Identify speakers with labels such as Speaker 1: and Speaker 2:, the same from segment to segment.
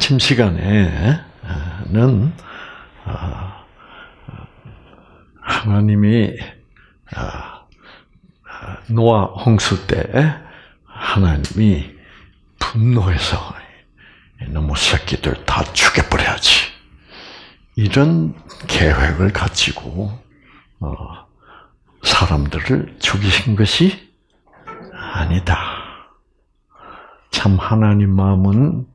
Speaker 1: 아침 시간에는 아, 하나님이 아, 노아 홍수 때 하나님이 분노해서 너무 새끼들 다 죽여버려야지. 이런 계획을 가지고 어, 사람들을 죽이신 것이 아니다. 참 하나님 마음은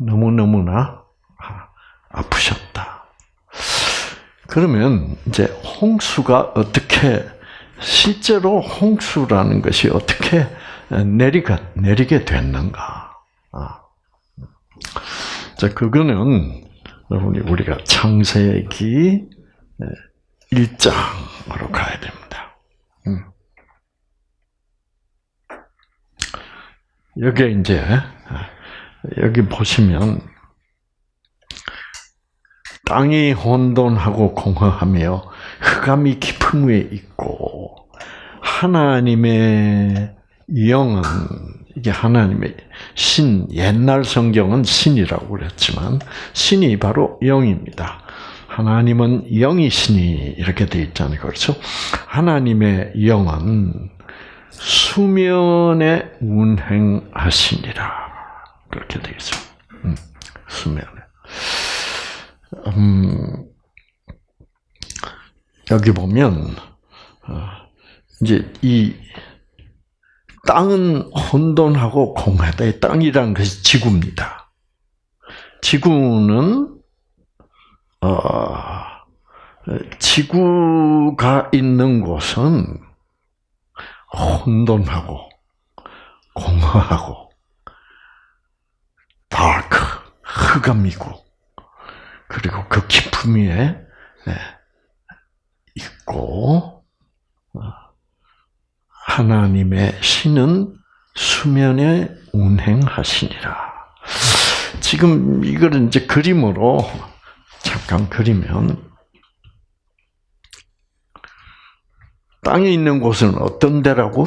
Speaker 1: 너무너무나 아프셨다. 그러면 이제 홍수가 어떻게 실제로 홍수라는 것이 어떻게 내리가 내리게 됐는가? 아. 자, 그거는 여러분이 우리가 창세기 1장으로 가야 됩니다. 음. 여기 이제 여기 보시면 땅이 혼돈하고 공허하며 흑암이 깊음 위에 있고 하나님의 영은 이게 하나님의 신 옛날 성경은 신이라고 그랬지만 신이 바로 영입니다. 하나님은 영이신이 이렇게 돼 있잖아요. 그렇죠? 하나님의 영은 수면에 운행하시니라. 그렇게 되어 있어요. 음, 수면에. 음, 여기 보면, 어, 이제 이 땅은 혼돈하고 공하다. 땅이란 것이 지구입니다. 지구는 어, 지구가 있는 곳은 혼돈하고 공허하고 다크 흑암이고 그리고 그 깊음 위에 네, 있고 어, 하나님의 신은 수면에 운행하시니라. 지금 이거를 이제 그림으로 잠깐 그리면 땅에 있는 곳은 어떤 데라고?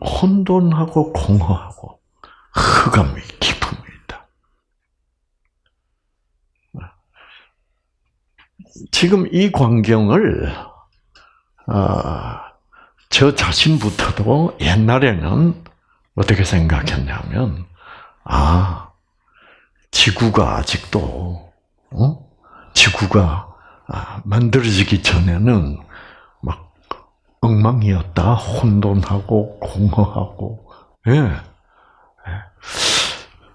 Speaker 1: 혼돈하고 공허하고 흑암이 깊음이다. 지금 이 광경을 어, 저 자신부터도 옛날에는 어떻게 생각했냐면 아 지구가 아직도 어? 지구가 아, 만들어지기 전에는 막 엉망이었다, 혼돈하고 공허하고, 예, 예.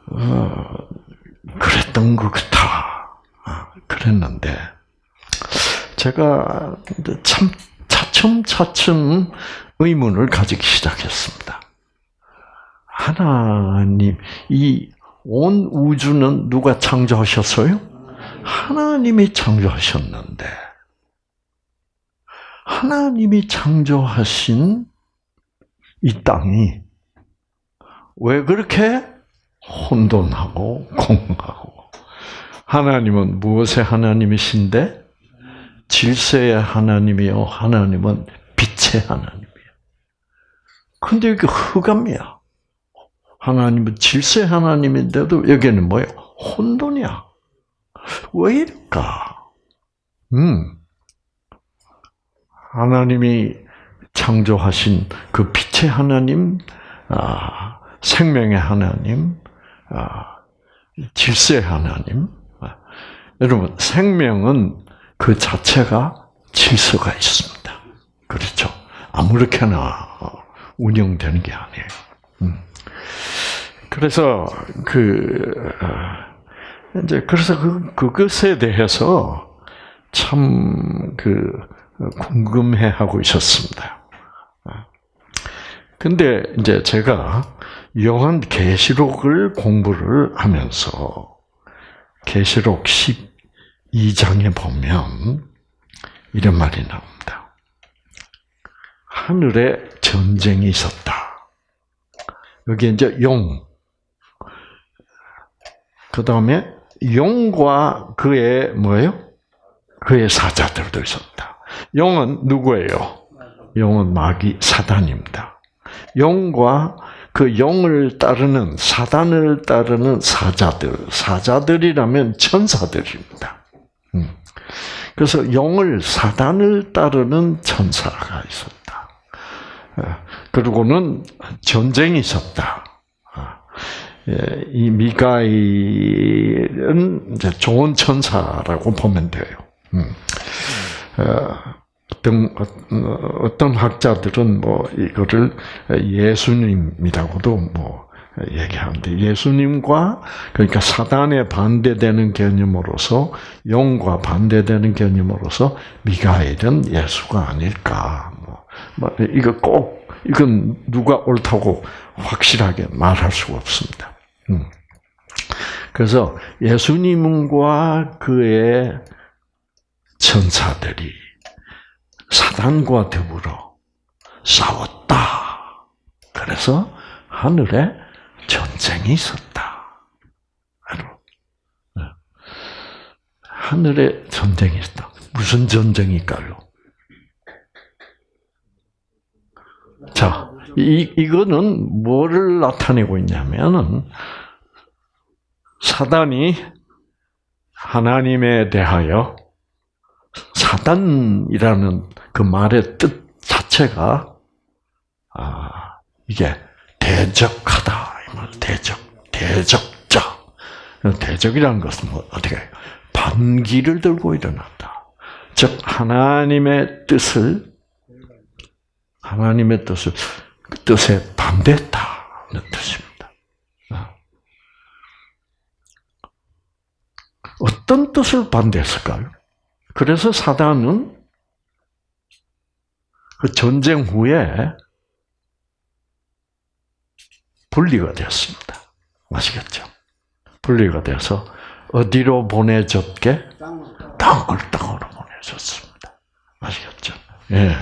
Speaker 1: 어, 그랬던 것 같아. 아, 그랬는데 제가 참 차츰차츰 의문을 가지기 시작했습니다. 하나님, 이 온 우주는 누가 창조하셨어요? 하나님이 창조하셨는데, 하나님이 창조하신 이 땅이 왜 그렇게 혼돈하고 공하고 하나님은 무엇의 하나님이신데 질서의 하나님이요 하나님은 빛의 하나님이에요. 근데 이게 흑암이야. 하나님은 질서의 하나님인데도 여기는 뭐예요? 혼돈이야. 왜 이럴까? 음. 하나님이 창조하신 그 빛의 하나님, 아, 생명의 하나님, 아, 질서의 하나님. 아, 여러분, 생명은 그 자체가 질서가 있습니다. 그렇죠? 아무렇게나 운영되는 게 아니에요. 음. 그래서 그 이제 그래서 그 그것에 대해서 참 그 궁금해하고 있었습니다. 근데 이제 제가 요한 계시록을 공부를 하면서 계시록 12장에 보면 이런 말이 나옵니다. 하늘에 전쟁이 있었다. 여기 이제 용, 그 다음에 용과 그의 뭐예요? 그의 사자들도 있었다. 용은 누구예요? 용은 마귀 사단입니다. 용과 그 영을 따르는 사단을 따르는 사자들, 사자들이라면 천사들입니다. 음. 그래서 영을 사단을 따르는 천사가 있었다. 어, 그리고는 전쟁이 있었다. 예, 이 미가일은 이제 좋은 천사라고 보면 돼요. 음. 어, 어떤 어떤 학자들은 뭐 이거를 예수님이라고도 뭐 얘기하는데 예수님과 그러니까 사단에 반대되는 개념으로서 영과 반대되는 개념으로서 미가엘은 예수가 아닐까. 뭐, 뭐 이거 꼭 이건 누가 옳다고 확실하게 말할 수가 없습니다. 음. 그래서 예수님과 그의 천사들이 사단과 더불어 싸웠다. 그래서 하늘에 전쟁이 있었다. 네. 하늘에 전쟁이 있다. 무슨 전쟁일까요? 자, 이, 이거는 뭐를 나타내고 있냐면은, 사단이 하나님에 대하여 사단이라는 그 말의 뜻 자체가 아 이게 대적하다 대적 대적자 대적이라는 것은 뭐 어떻게 반기를 들고 일어났다. 즉 하나님의 뜻을 하나님의 뜻을 그 뜻에 반대했다는 뜻입니다. 아. 어떤 뜻을 반대했을까요? 그래서 사단은 그 전쟁 후에 분리가 되었습니다. 아시겠죠? 분리가 돼서 어디로 보내졌게? 땅을 땅으로 보내졌습니다. 아시겠죠? 예.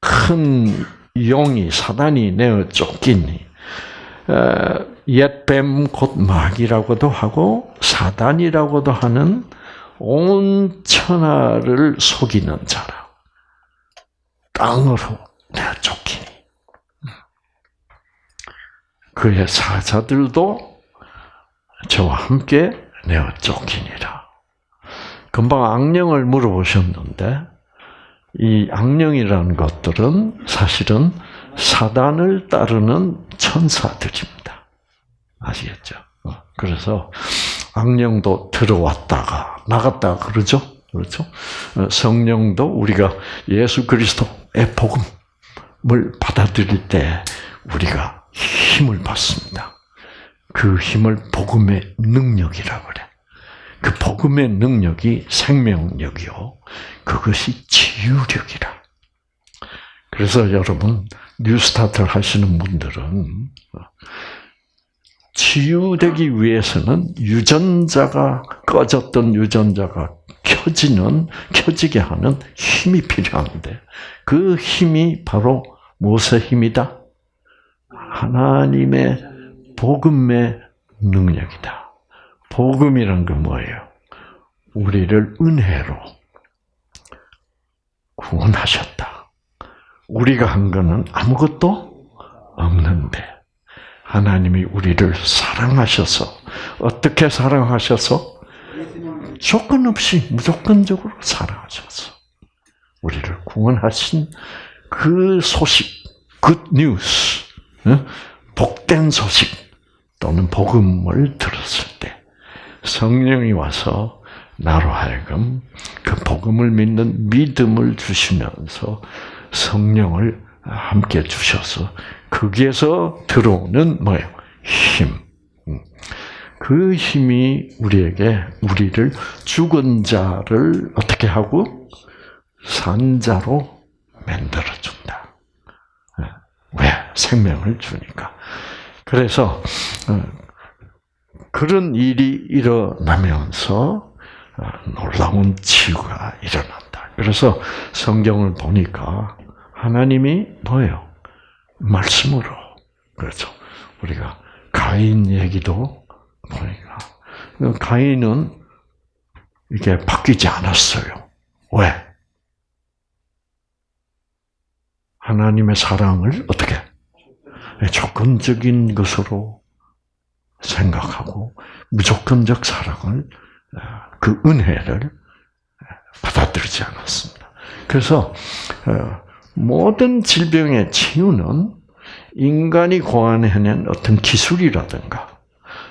Speaker 1: 큰 용이 사단이 내어 쫓기니 옛뱀 곧 마귀라고도 하고 사단이라고도 하는 온 천하를 속이는 자라. 땅으로 내가 쫓기니. 그의 사자들도 저와 함께 내어 쫓기니라. 금방 악령을 물어보셨는데, 이 악령이라는 것들은 사실은 사단을 따르는 천사들입니다. 아시겠죠? 어, 그래서 악령도 들어왔다가 나갔다가 그러죠. 그렇죠? 어, 성령도 우리가 예수 그리스도의 복음을 받아들일 때 우리가 힘을 받습니다. 그 힘을 복음의 능력이라고 그래. 그 복음의 능력이 생명력이요. 그것이 치유력이라. 그래서 여러분 뉴스타트를 하시는 분들은 치유되기 위해서는 유전자가 꺼졌던 유전자가 켜지는 켜지게 하는 힘이 필요한데 그 힘이 바로 무엇의 힘이다? 하나님의 복음의 능력이다. 복음이란 건 뭐예요? 우리를 은혜로 구원하셨다. 우리가 한 거는 아무것도 없는데 하나님이 우리를 사랑하셔서 어떻게 사랑하셔서? 조건 없이 무조건적으로 사랑하셔서 우리를 구원하신 그 소식, good news, 복된 소식 또는 복음을 들었을 때 성령이 와서 나로 하여금 그 복음을 믿는 믿음을 주시면서 성령을 함께 주셔서 거기에서 들어오는 뭐예요? 힘. 음. 그 힘이 우리에게 우리를 죽은 자를 어떻게 하고 산 자로 만들어 준다. 네. 왜? 생명을 주니까. 그래서 어, 그런 일이 일어나면서 어, 놀라운 치유가 일어난다. 그래서 성경을 보니까 하나님이 뭐예요? 말씀으로. 그렇죠. 우리가 가인 얘기도 보니까. 가인은 이게 바뀌지 않았어요. 왜? 하나님의 사랑을 어떻게? 조건적인 것으로 생각하고 무조건적 사랑을 그 은혜를 받아들이지 않았습니다. 그래서 어, 모든 질병의 치유는 인간이 고안해낸 어떤 기술이라든가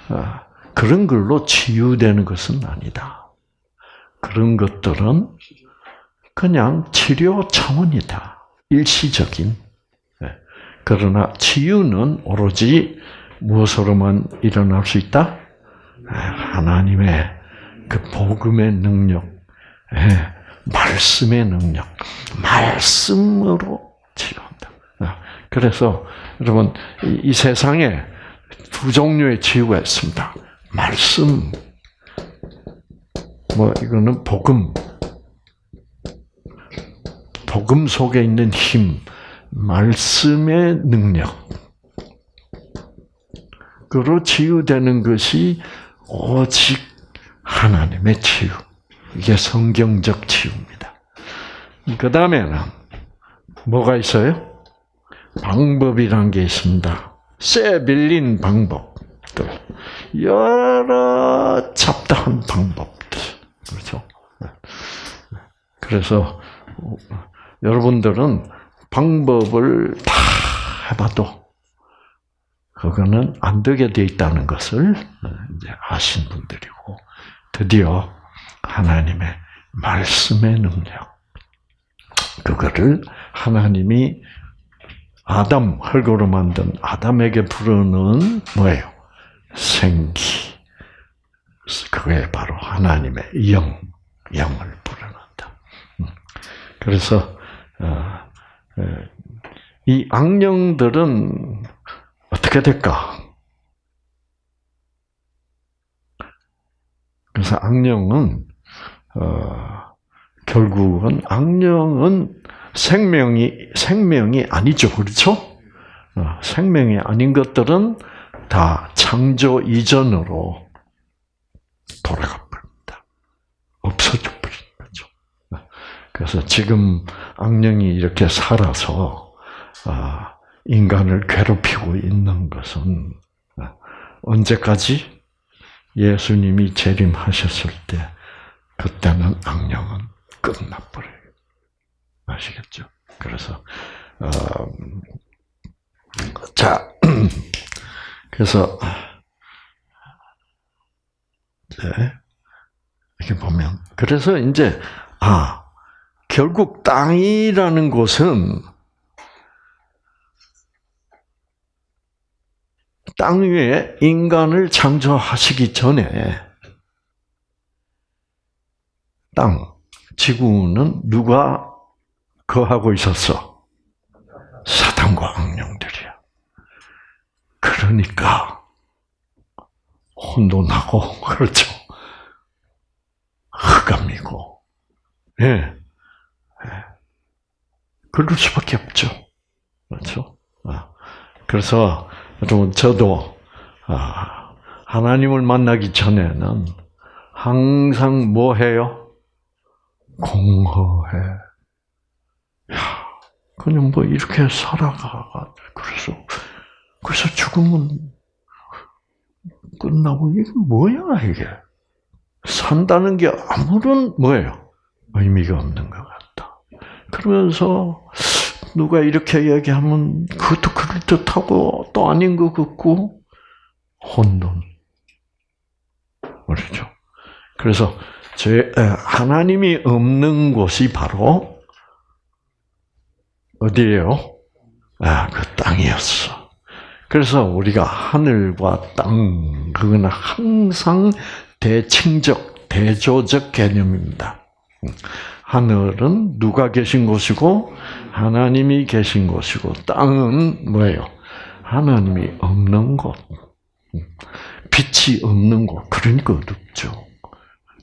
Speaker 1: 어, 그런 걸로 치유되는 것은 아니다. 그런 것들은 그냥 치료 차원이다. 일시적인. 네. 그러나 치유는 오로지 무엇으로만 일어날 수 있다? 네, 하나님의 그 복음의 능력, 네, 말씀의 능력, 말씀으로 치유한다. 그래서 여러분 이 세상에 두 종류의 치유가 있습니다. 말씀, 뭐 이거는 복음, 복음 속에 있는 힘, 말씀의 능력. 그로 치유되는 것이 오직 하나님의 치유. 이게 성경적 치유입니다. 그 다음에는 뭐가 있어요? 방법이란 게 있습니다. 쇠 빌린 방법들. 여러 잡다한 방법들. 그렇죠? 그래서 여러분들은 방법을 다 해봐도 그거는 안 되게 돼 있다는 것을 이제 아신 분들이고 드디어 하나님의 말씀의 능력 그거를 하나님이 아담 흙으로 만든 아담에게 부르는 뭐예요? 생기. 그게 바로 하나님의 영, 영을 부르는다. 음. 그래서 어, 이 악령들은 어떻게 될까? 그래서 악령은 어, 결국은 악령은 생명이 생명이 아니죠, 그렇죠? 어, 생명이 아닌 것들은 다 창조 이전으로 돌아가 버립니다. 없어져 버린 거죠. 그래서 지금 악령이 이렇게 살아서 아, 인간을 괴롭히고 있는 것은 아, 언제까지 예수님이 재림하셨을 때 그때는 악령은 끝나버려요. 아시겠죠? 그래서 어, 자 그래서 네, 이렇게 보면 그래서 이제 아 결국 땅이라는 곳은 땅 위에 인간을 창조하시기 전에 땅, 지구는 누가 거하고 있었어? 사탄과 악령들이야. 그러니까 혼돈하고 그렇죠. 흑암이고, 예, 예. 그럴 수밖에 없죠. 그렇죠. 아. 그래서 여러분 저도 아, 하나님을 만나기 전에는 항상 뭐 해요? 공허해. 야, 그냥 뭐 이렇게 살아가. 그래서 그래서 죽으면 끝나고 이게 뭐야 이게? 산다는 게 아무런 뭐예요? 의미가 없는 것 같다. 그러면서 누가 이렇게 얘기하면 그것도 그럴 듯하고 또 아닌 것 같고 혼돈. 그렇죠. 그래서 제 하나님이 없는 곳이 바로 어디예요? 아, 그 땅이었어. 그래서 우리가 하늘과 땅, 그거는 항상 대칭적, 대조적 개념입니다. 하늘은 누가 계신 곳이고 하나님이 계신 곳이고 땅은 뭐예요? 하나님이 없는 곳. 빛이 없는 곳. 그러니까 어둡죠.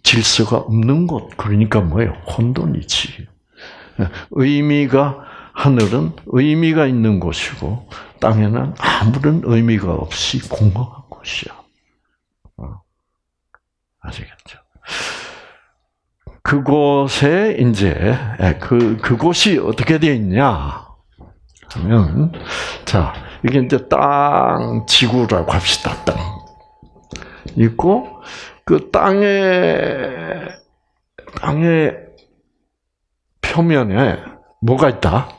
Speaker 1: 질서가 없는 곳. 그러니까 뭐예요? 혼돈이지. 의미가 하늘은 의미가 있는 곳이고 땅에는 아무런 의미가 없이 공허한 곳이야. 어. 아시겠죠? 그곳에 이제 예, 그 그곳이 어떻게 되어 있냐 하면 자 이게 이제 땅, 지구라고 합시다. 땅 있고 그 땅에 땅의 표면에 뭐가 있다?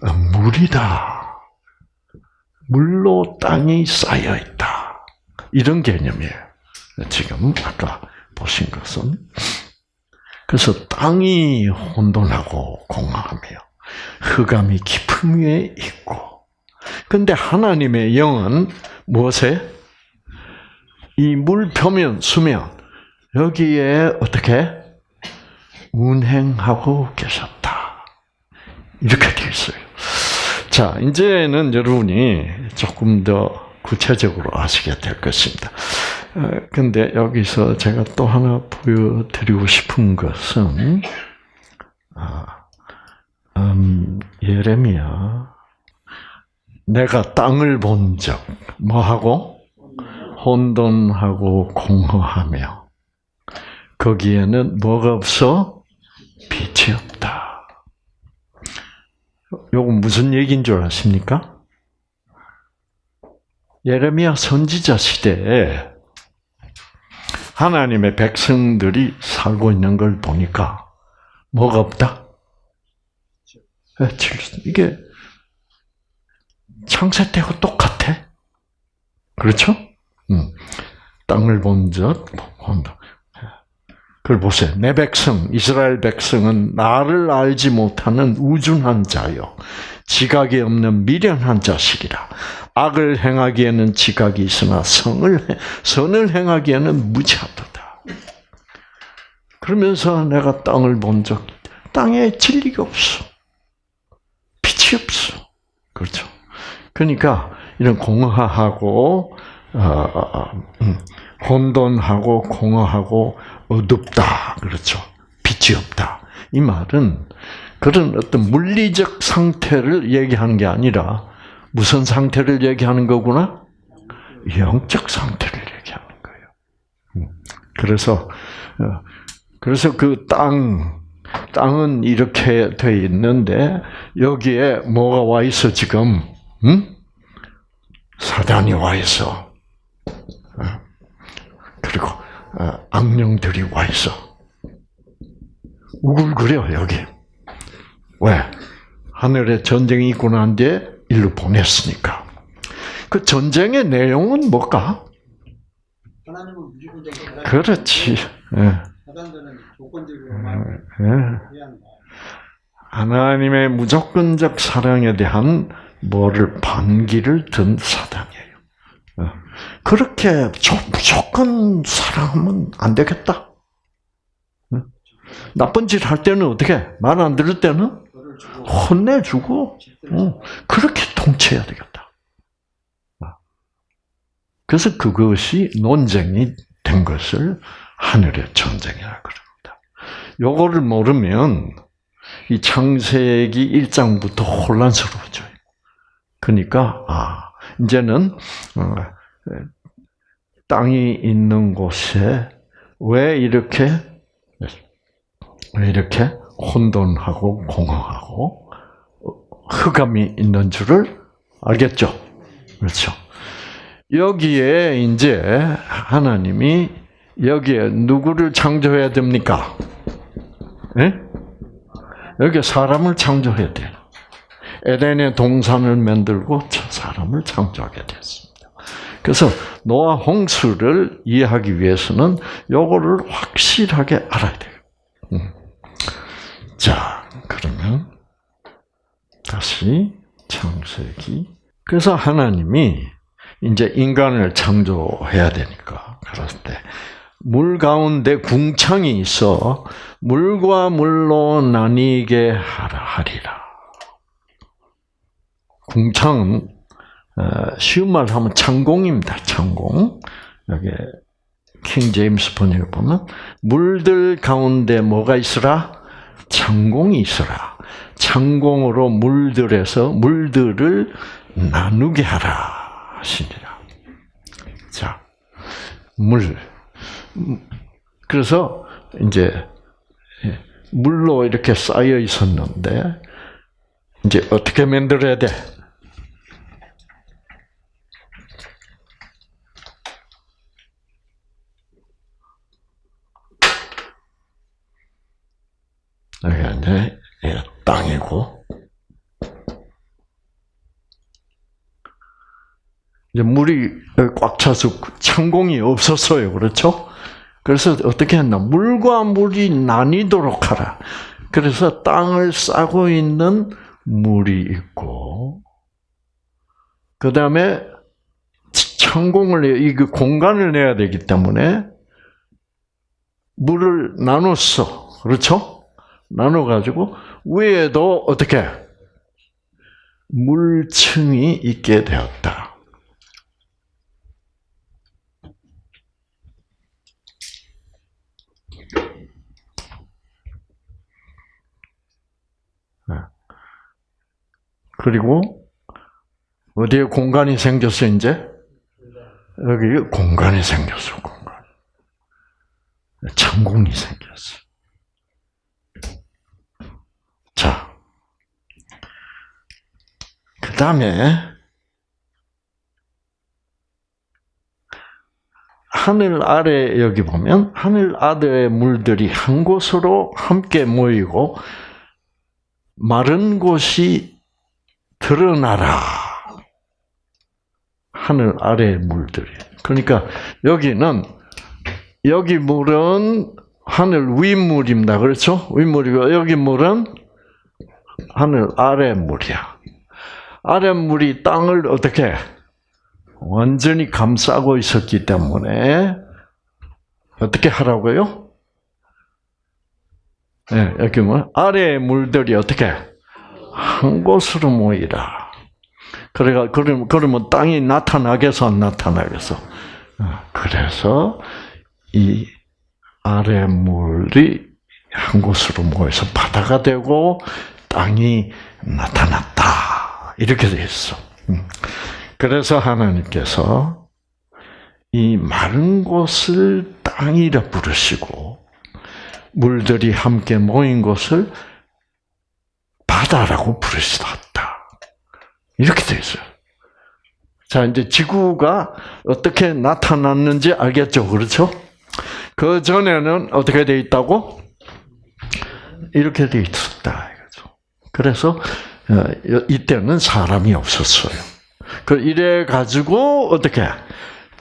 Speaker 1: 아, 물이다. 물로 땅이 쌓여 있다. 이런 개념이에요. 지금 아까 보신 것은 그래서 땅이 혼돈하고 공허하며 흑암이 깊음 위에 있고 근데 하나님의 영은 무엇에 이 물 표면 수면 여기에 어떻게 운행하고 계셨다 이렇게 되어 있어요. 자 이제는 여러분이 조금 더 구체적으로 아시게 될 것입니다. 어, 근데 여기서 제가 또 하나 보여드리고 싶은 것은 아, 음, 예레미야 내가 땅을 본 적 뭐하고 혼돈하고 공허하며 거기에는 뭐가 없어 빛이 없다. 요거 무슨 얘기인 줄 아십니까? 예레미야 선지자 시대에 하나님의 백성들이 살고 있는 걸 보니까 뭐가 없다? 예, 이게 창세 때하고 똑같아. 그렇죠? 음. 땅을 본적 본다. 그걸 보세요. 내 백성, 이스라엘 백성은 나를 알지 못하는 우준한 자요. 지각이 없는 미련한 자식이라. 악을 행하기에는 지각이 있으나 성을 선을 행하기에는 무지하도다. 그러면서 내가 땅을 본 적, 땅에 진리가 없어. 빛이 없어. 그렇죠. 그러니까 이런 공허하고 혼돈하고 공허하고 어둡다. 그렇죠. 빛이 없다. 이 말은 그런 어떤 물리적 상태를 얘기하는 게 아니라 무슨 상태를 얘기하는 거구나? 영적 상태를 얘기하는 거예요. 음. 그래서 어, 그래서 그 땅, 땅은 이렇게 돼 있는데 여기에 뭐가 와 있어 지금? 응? 사단이 와 있어. 어. 그리고 어, 악령들이 와 있어. 우글거려 여기. 왜? 하늘에 전쟁이 있고 난 뒤에 일로 보냈으니까. 그 전쟁의 내용은 뭘까? 그렇지. 예.
Speaker 2: 조건적으로
Speaker 1: 예. 하나님의 무조건적 사랑에 대한 뭐를 반기를 든 사단이에요. 어. 그렇게 무조건 사랑하면 안 되겠다. 어. 나쁜 짓 할 때는 어떻게 말 안 들을 때는 혼내주고 어, 그렇게 통치해야 되겠다. 그래서 그것이 논쟁이 된 것을 하늘의 전쟁이라 그럽니다. 요거를 모르면 이 창세기 1장부터 혼란스러워져요. 그러니까 아 이제는 어, 땅이 있는 곳에 왜 이렇게 왜 이렇게 혼돈하고 공허하고 흑암이 있는 줄을 알겠죠. 그렇죠. 여기에 이제 하나님이 여기에 누구를 창조해야 됩니까? 네? 여기 사람을 창조해야 돼요. 에덴의 동산을 만들고 저 사람을 창조하게 됐습니다. 그래서 노아 홍수를 이해하기 위해서는 요거를 확실하게 알아야 돼요. 음. 자, 그러면 다시 창세기. 그래서 하나님이 이제 인간을 창조해야 되니까 그럴 때 물 가운데 궁창이 있어 물과 물로 나뉘게 하라 하리라. 궁창은 어, 쉬운 말로 하면 창공입니다. 창공. 여기 킹 제임스 번역을 보면 물들 가운데 뭐가 있으라? 창공이 있어라. 창공으로 물들에서 물들을 나누게 하라 하시니라. 자, 물. 그래서 이제 물로 이렇게 쌓여 있었는데 이제 어떻게 만들어야 돼? 여기가 이제 예, 땅이고, 이제 물이 꽉 차서 창공이 없었어요. 그렇죠? 그래서 어떻게 했나? 물과 물이 나뉘도록 하라. 그래서 땅을 싸고 있는 물이 있고, 그 다음에 창공을, 이그 공간을 내야 되기 때문에 물을 나눴어. 그렇죠? 나눠 가지고 위에도 어떻게 물층이 있게 되었다. 네. 그리고 어디에 공간이 생겼어 이제 여기 공간이 생겼어 공간. 창공이 생겼어. 자, 그 다음에 하늘 아래 여기 보면 하늘 아래의 물들이 한 곳으로 함께 모이고 마른 곳이 드러나라. 하늘 아래의 물들이. 그러니까 여기는 여기 물은 하늘 윗물입니다. 그렇죠? 윗물이고 여기 물은 하늘 아래 물이야. 아래 물이 땅을 어떻게 완전히 감싸고 있었기 때문에 어떻게 하라고요? 네, 여기 뭐 아래의 물들이 어떻게 한 곳으로 모이라. 그래가 그러면 그러면 땅이 나타나겠어 안 나타나겠어? 그래서 이 아래 물이 한 곳으로 모여서 바다가 되고 땅이 나타났다. 이렇게 돼 있어. 그래서 하나님께서 이 마른 곳을 땅이라 부르시고 물들이 함께 모인 곳을 바다라고 부르시다. 이렇게 돼 있어요. 자, 이제 지구가 어떻게 나타났는지 알겠죠? 그렇죠? 그 전에는 어떻게 돼 있다고? 이렇게 돼 있었다. 그래서 이때는 사람이 없었어요. 그 이래 가지고 어떻게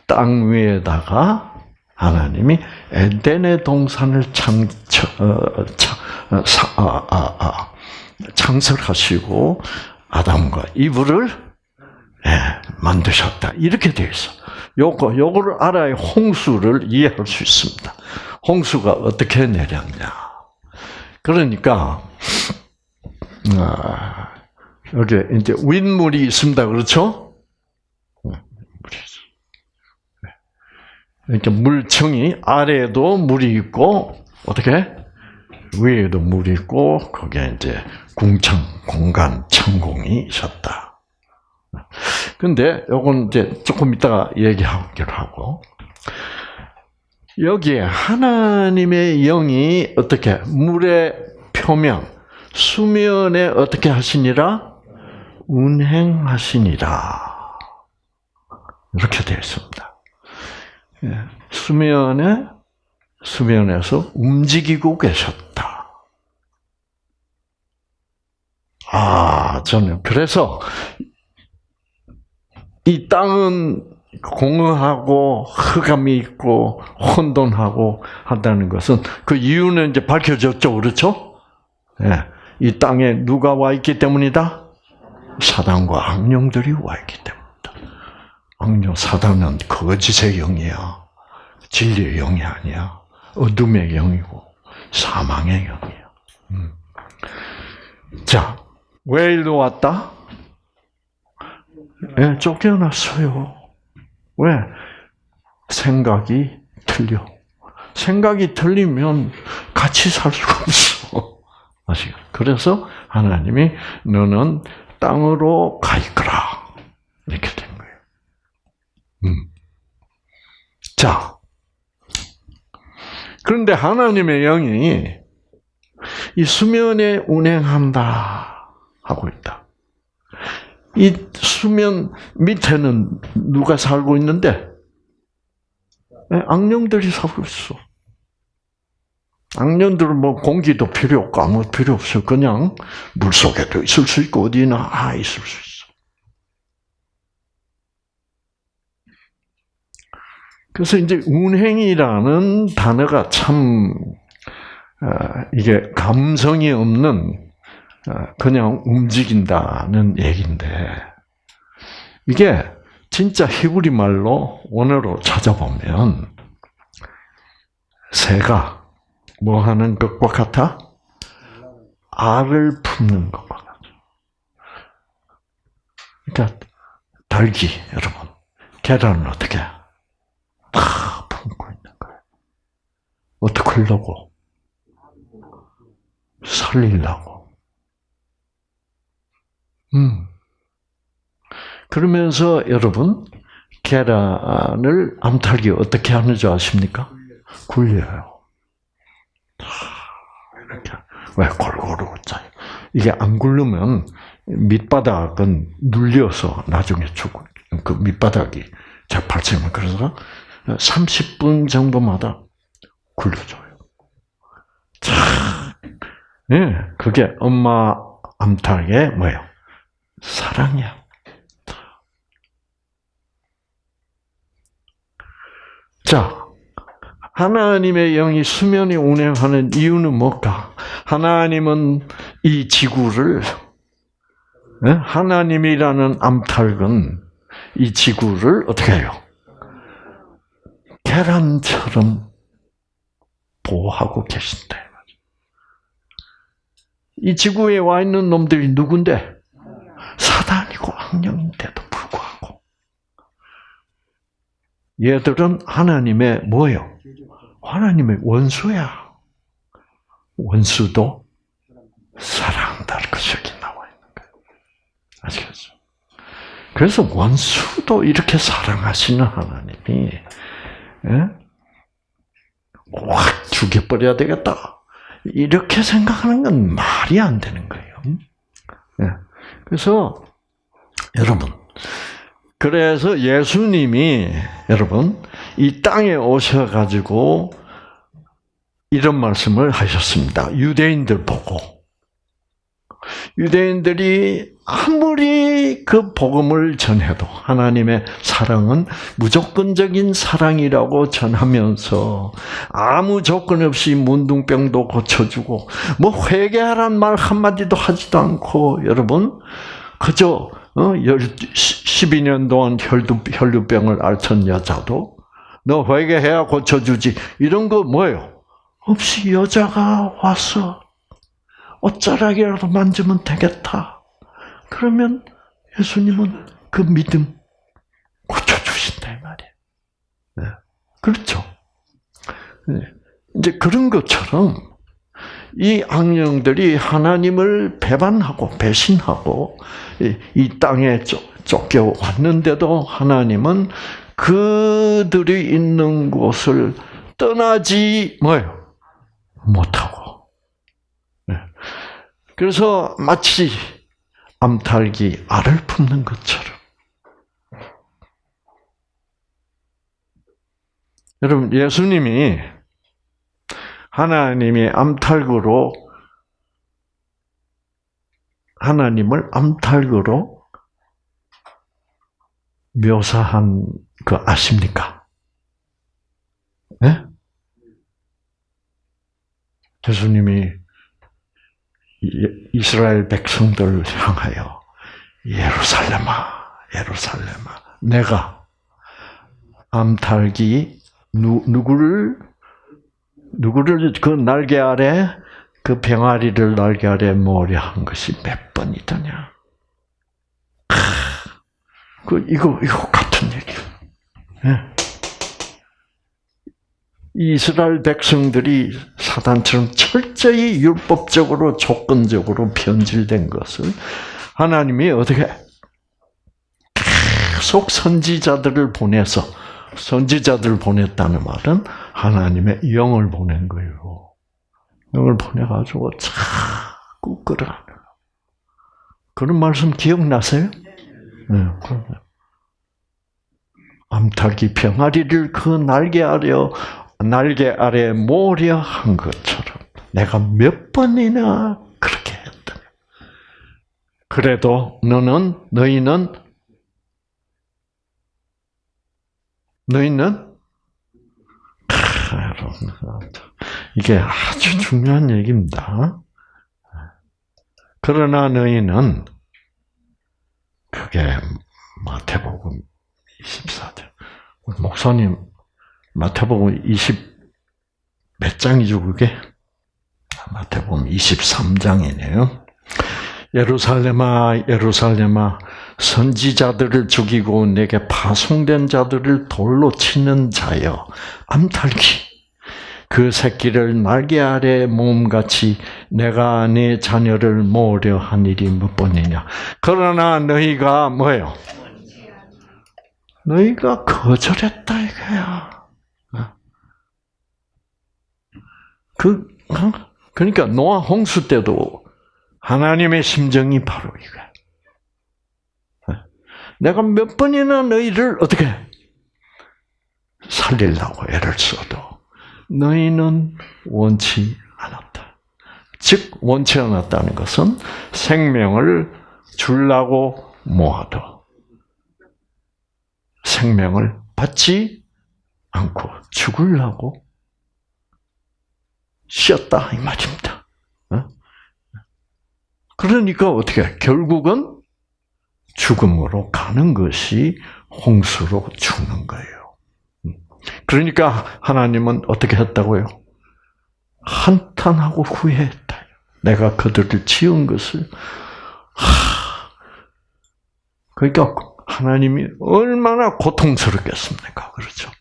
Speaker 1: 땅 위에다가 하나님이 에덴의 동산을 창, 어, 창, 어, 아, 아, 아, 아담과 이브를 예, 만드셨다. 이렇게 되어 있어. 요거, 요거를 알아야 홍수를 이해할 수 있습니다. 홍수가 어떻게 내렸냐. 그러니까, 아, 여기 이제 윗물이 있습니다. 그렇죠? 있어. 이렇게 물층이 아래에도 물이 있고, 어떻게? 위에도 물이 있고, 거기에 이제 궁창, 공간, 창공이 있었다. 근데 요건 이제 조금 이따가 얘기하기로 하고 여기에 하나님의 영이 어떻게 물의 표면 수면에 어떻게 하시니라 운행하시니라 이렇게 되어 있습니다. 예, 수면에 수면에서 움직이고 계셨다. 아, 저는 그래서 이 땅은 공허하고 흑암이 있고 혼돈하고 한다는 것은 그 이유는 이제 밝혀졌죠, 그렇죠? 예, 이 땅에 누가 와 있기 때문이다? 사단과 악령들이 와 있기 때문이다. 악령, 사단은 거짓의 영이야. 진리의 영이 아니야. 어둠의 영이고 사망의 영이야. 음. 자, 왜 일로 왔다? 예, 쫓겨났어요. 왜? 생각이 틀려. 생각이 틀리면 같이 살 수가 없어. 아시죠? 그래서 하나님이 너는 땅으로 가 있거라. 이렇게 된 거예요. 음. 자. 그런데 하나님의 영이 이 수면에 운행한다 하고 있다. 이 수면 밑에는 누가 살고 있는데 악령들이 살고 있어. 악년들은 뭐 공기도 필요 없고 아무 필요 없어요. 그냥 물 속에도 있을 수 있고 어디나 아 있을 수 있어. 그래서 이제 운행이라는 단어가 참 어, 이게 감성이 없는 어, 그냥 움직인다는 얘기인데 이게 진짜 히브리 말로 원어로 찾아보면 새가 뭐 하는 것과 같아? 알을 품는 것과 같아. 그러니까 닭이 여러분 계란을 어떻게 해? 다 품고 있는 거예요. 어떻게 하려고? 살리려고. 음. 그러면서 여러분 계란을 암탉이 어떻게 하는 줄 아십니까? 굴려요. 이렇게 왜 골고루 짜요? 이게 안 굴르면 밑바닥은 눌려서 나중에 죽고 그 밑바닥이 재팔지면 그래서 30분 정도마다 굴려줘요. 참, 예, 그게 엄마 암탉의 뭐예요? 사랑이야. 자, 하나님의 영이 수면이 운행하는 이유는 뭘까? 하나님은 이 지구를 예? 하나님이라는 암탉은 이 지구를 어떻게 해요? 계란처럼 보호하고 계신다. 이 지구에 와 있는 놈들이 누군데? 사단이고 악령인데도 불구하고 얘들은 하나님의 뭐예요? 하나님의 원수야. 원수도 사랑한다. 그 여기 나와 있는 거예요. 아시겠죠? 그래서 원수도 이렇게 사랑하시는 하나님이 예? 확 죽여버려야 되겠다. 이렇게 생각하는 건 말이 안 되는 거예요. 예. 그래서 여러분, 그래서 예수님이 여러분 이 땅에 오셔 가지고 이런 말씀을 하셨습니다. 유대인들 보고 유대인들이 아무리 그 복음을 전해도 하나님의 사랑은 무조건적인 사랑이라고 전하면서 아무 조건 없이 문둥병도 고쳐주고 뭐 회개하란 말 한마디도 하지도 않고 여러분 그저 어, 12년 동안 혈두, 혈류병을 앓던 여자도 너 회개해야 고쳐주지 이런 거 뭐예요? 없이 여자가 와서 옷자락이라도 만지면 되겠다. 그러면 예수님은 그 믿음 고쳐주신다, 이 말이에요. 네. 그렇죠. 네. 이제 그런 것처럼 이 악령들이 하나님을 배반하고 배신하고 이 땅에 쫓겨왔는데도 하나님은 그들이 있는 곳을 떠나지 뭐예요? 못하고. 네. 그래서 마치 암탉이 알을 품는 것처럼. 여러분, 예수님이 하나님이 암탉으로 하나님을 암탉으로 묘사한 거 아십니까? 네? 예수님이 이스라엘 백성들을 향하여 예루살렘아, 예루살렘아, 내가 암탉이 누, 누구를 누구를 그 날개 아래 그 병아리를 날개 아래 모으려 한 것이 몇 번이더냐? 그 이거 이거 같은 얘기. 예. 이스라엘 백성들이 사단처럼 철저히 율법적으로 조건적으로 변질된 것을 하나님이 어떻게 계속 선지자들을 보내서 선지자들을 보냈다는 말은 하나님의 영을 보낸 거예요. 영을 보내가지고 자꾸 끌어가는 그런 말씀 기억나세요? 네, 암탉이 병아리를 그 날개 아래 날개 아래 모려 한 것처럼 내가 몇 번이나 그렇게 했다. 그래도 너는 너희는 너희는 이게 아주 중요한 얘기입니다. 그러나 너희는 그게 마태복음 24절. 목사님 마태복음 20 몇 장이죠 그게? 마태복음 23장이네요. 예루살렘아 예루살렘아 선지자들을 죽이고 내게 파송된 자들을 돌로 치는 자여 암탈기 그 새끼를 날개 아래 몸같이 내가 네 자녀를 모으려 한 일이 몇 번이냐 그러나 너희가 뭐예요? 너희가 거절했다 이거야. 그 어? 그러니까 노아 홍수 때도 하나님의 심정이 바로 이거야. 내가 몇 번이나 너희를 어떻게 살리려고 애를 써도 너희는 원치 않았다. 즉 원치 않았다는 것은 생명을 주려고 모아도 생명을 받지 않고 죽으려고 쉬었다 이 말입니다. 어? 그러니까 어떻게 결국은 죽음으로 가는 것이 홍수로 죽는 거예요. 음. 그러니까 하나님은 어떻게 했다고요? 한탄하고 후회했다. 내가 그들을 지은 것을 하. 그러니까 하나님이 얼마나 고통스럽겠습니까? 그렇죠?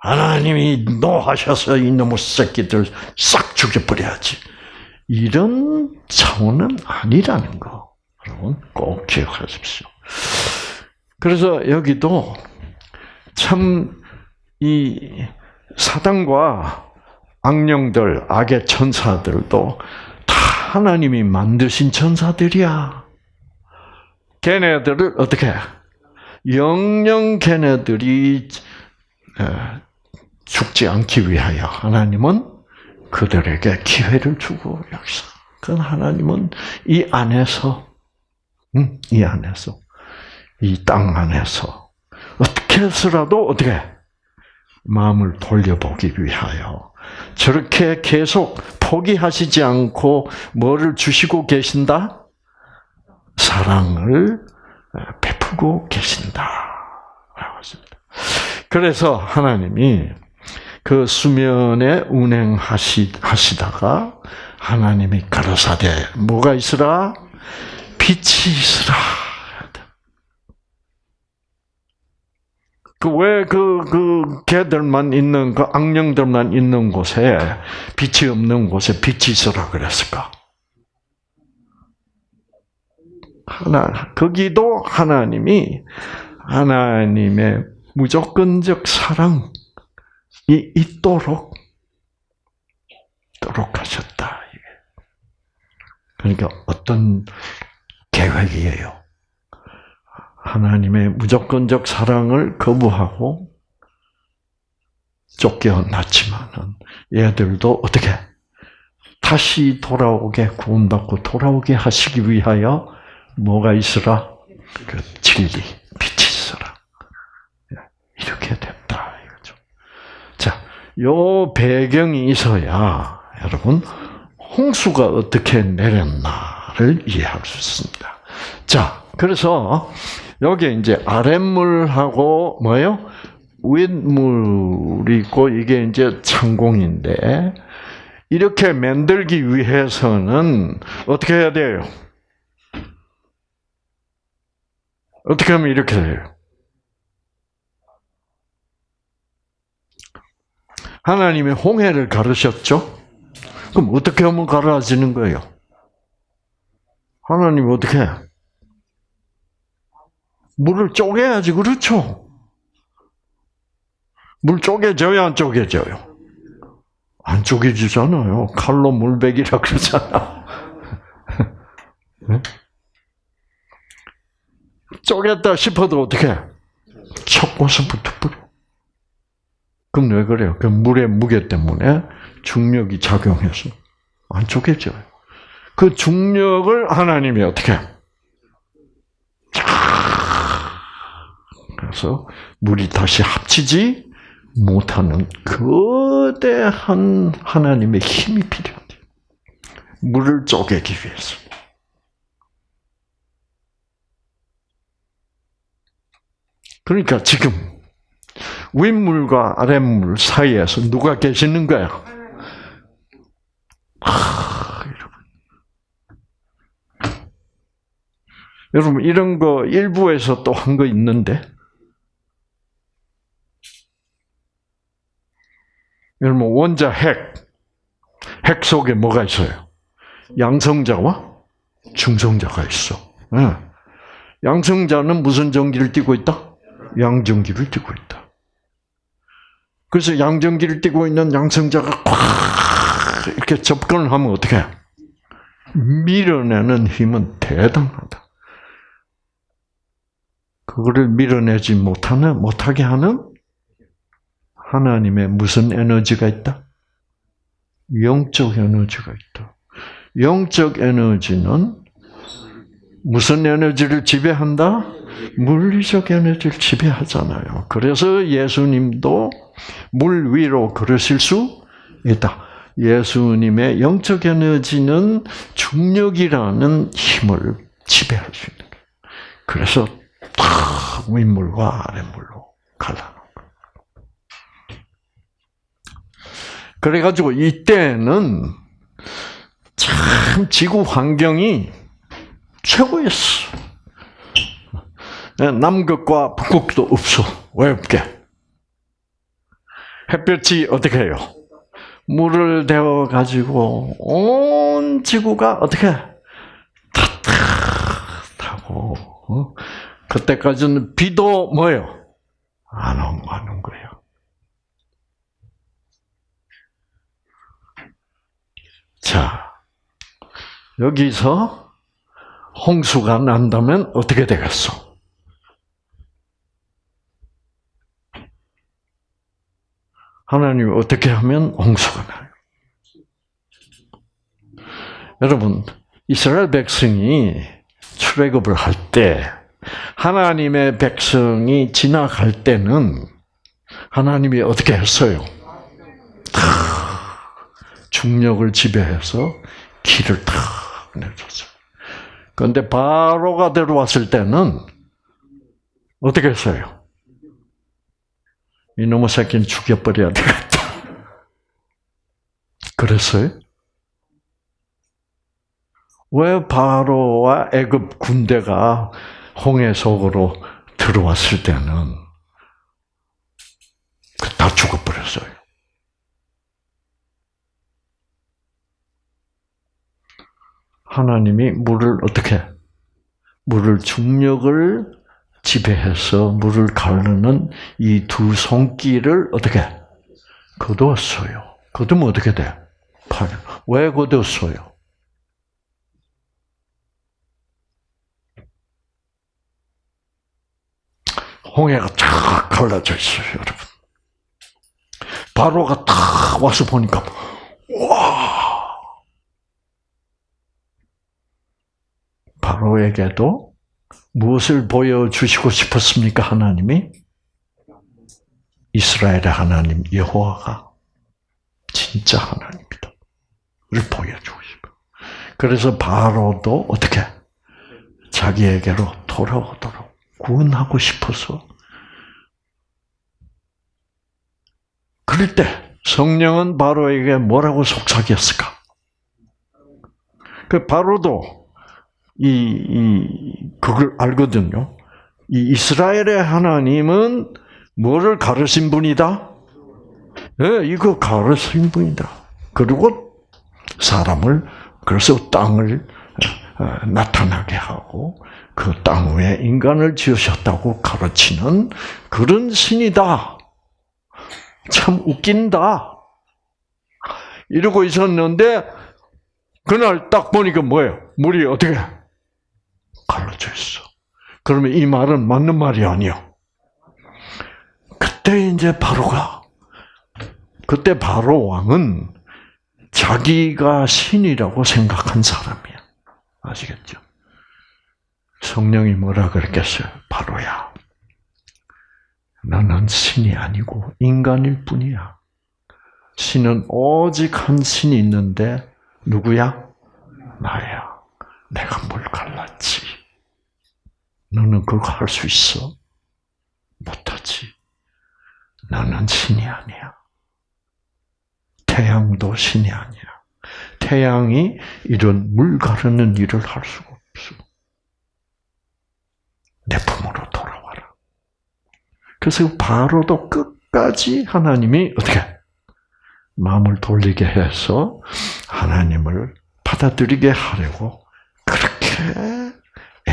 Speaker 1: 하나님이 노하셔서 이놈의 새끼들 싹 죽여버려야지. 이런 차원은 아니라는 거. 여러분 꼭 기억하십시오. 그래서 여기도 참 이 사단과 악령들, 악의 천사들도 다 하나님이 만드신 천사들이야. 걔네들을 어떻게 영영 걔네들이 죽지 않기 위하여 하나님은 그들에게 기회를 주고 역사. 그 하나님은 이 안에서, 음, 이 안에서, 이 땅 안에서 어떻게 해서라도 어떻게 마음을 돌려보기 위하여 저렇게 계속 포기하시지 않고 뭐를 주시고 계신다? 사랑을 베푸고 계신다. 라고 했습니다. 그래서 하나님이 그 수면에 운행하시다가 하나님이 가로사대 뭐가 있으라? 빛이 있으라. 그왜그그 개들만 있는 그 악령들만 있는 곳에 빛이 없는 곳에 빛이 있으라 그랬을까? 하나 거기도 하나님이 하나님의 무조건적 사랑 이 있도록 있도록 하셨다. 그러니까 어떤 계획이에요? 하나님의 무조건적 사랑을 거부하고 쫓겨났지만은 얘들도 어떻게 다시 돌아오게 구원받고 돌아오게 하시기 위하여 뭐가 있으라? 그 진리, 빛이 있어라. 이렇게 됐다 이거죠. 자, 요 배경이 있어야 여러분 홍수가 어떻게 내렸나를 이해할 수 있습니다. 자, 그래서 여기 이제 아랫물하고 뭐요? 윗물이 있고 이게 이제 창공인데 이렇게 만들기 위해서는 어떻게 해야 돼요? 어떻게 하면 이렇게 돼요? 하나님이 홍해를 가르셨죠? 그럼 어떻게 하면 가라지는 거예요? 하나님 어떻게 해? 물을 쪼개야지, 그렇죠? 물 쪼개져요, 안 쪼개져요? 안 쪼개지잖아요. 칼로 물베기라 그러잖아. 쪼갰다 싶어도 어떻게? 첫 곳은 붙어버려. 그럼 왜 그래요? 그 물의 무게 때문에 중력이 작용해서 안 쪼개져요. 그 중력을 하나님이 어떻게? 쫙 그래서 물이 다시 합치지 못하는 거대한 하나님의 힘이 필요해요. 물을 쪼개기 위해서. 그러니까 지금 윗물과 아랫물 사이에서 누가 계시는 거야? 하, 여러분. 여러분 이런 거 일부에서 또 한 거 있는데 여러분 원자 핵, 핵 속에 뭐가 있어요? 양성자와 중성자가 있어. 예. 양성자는 무슨 전기를 띠고 있다? 양전기를 띠고 있다. 그래서 양전기를 띠고 있는 양성자가 꽉 이렇게 접근을 하면 어떻게? 해? 밀어내는 힘은 대단하다. 그거를 밀어내지 못하는 못하게 하는 하나님의 무슨 에너지가 있다? 영적 에너지가 있다. 영적 에너지는 무슨 에너지를 지배한다? 물리적 에너지를 지배하잖아요. 그래서 예수님도 물 위로 걸으실 수 있다. 예수님의 영적 에너지는 중력이라는 힘을 지배할 수 있는 거예요. 그래서 다 윗물과 아랫물로 갈라놓은 거예요. 그래가지고 이때는 참 지구 환경이 최고였어. 남극과 북극도 없어. 왜 없게? 햇볕이 어떻게 해요? 물을 데워 가지고 온 지구가 어떻게 따뜻하고 어? 그때까지는 비도 뭐예요? 안 오는 거예요. 자 여기서 홍수가 난다면 어떻게 되겠어? 하나님이 어떻게 하면 홍수가 나요? 여러분, 이스라엘 백성이 출애굽을 할 때 하나님의 백성이 지나갈 때는 하나님이 어떻게 했어요? 중력을 지배해서 길을 탁 내줬어요. 그런데 바로가 들어왔을 때는 어떻게 했어요? 이놈의 새끼는 죽여버려야 되겠다. 그랬어요? 왜 바로와 애굽 군대가 홍해 속으로 들어왔을 때는 다 죽어버렸어요? 하나님이 물을 어떻게 물을 중력을 지배해서 물을 가르는 이 두 손길을 어떻게 거두었어요. 거두면 어떻게 돼? 팔. 왜 거두었어요? 홍해가 쫙 갈라져 있어요, 여러분. 바로가 탁 와서 보니까 와 바로에게도 무엇을 보여주시고 싶었습니까? 하나님이 이스라엘의 하나님 여호와가 진짜 하나님이다. 를 보여주고 싶어. 그래서 바로도 어떻게 자기에게로 돌아오도록 구원하고 싶어서 그럴 때 성령은 바로에게 뭐라고 속삭였을까? 그 바로도 이, 이, 그걸 알거든요. 이 이스라엘의 하나님은 뭐를 가르신 분이다? 예, 이거 가르신 분이다. 그리고 사람을, 그래서 땅을 어, 나타나게 하고, 그 땅 위에 인간을 지으셨다고 가르치는 그런 신이다. 참 웃긴다. 이러고 있었는데, 그날 딱 보니까 뭐예요? 물이 어떻게 갈라져 있어. 그러면 이 말은 맞는 말이 아니요. 그때 이제 바로가 그때 바로 왕은 자기가 신이라고 생각한 사람이야. 아시겠죠? 성령이 뭐라 그랬겠어요? 바로야. 너는 신이 아니고 인간일 뿐이야. 신은 오직 한 신이 있는데 누구야? 나야. 내가 뭘 갈랐지. 너는 그거 할 수 있어? 못하지. 너는 신이 아니야. 태양도 신이 아니야. 태양이 이런 물 가르는 일을 할 수가 없어. 내 품으로 돌아와라. 그래서 바로도 끝까지 하나님이 어떻게 마음을 돌리게 해서 하나님을 받아들이게 하려고 그렇게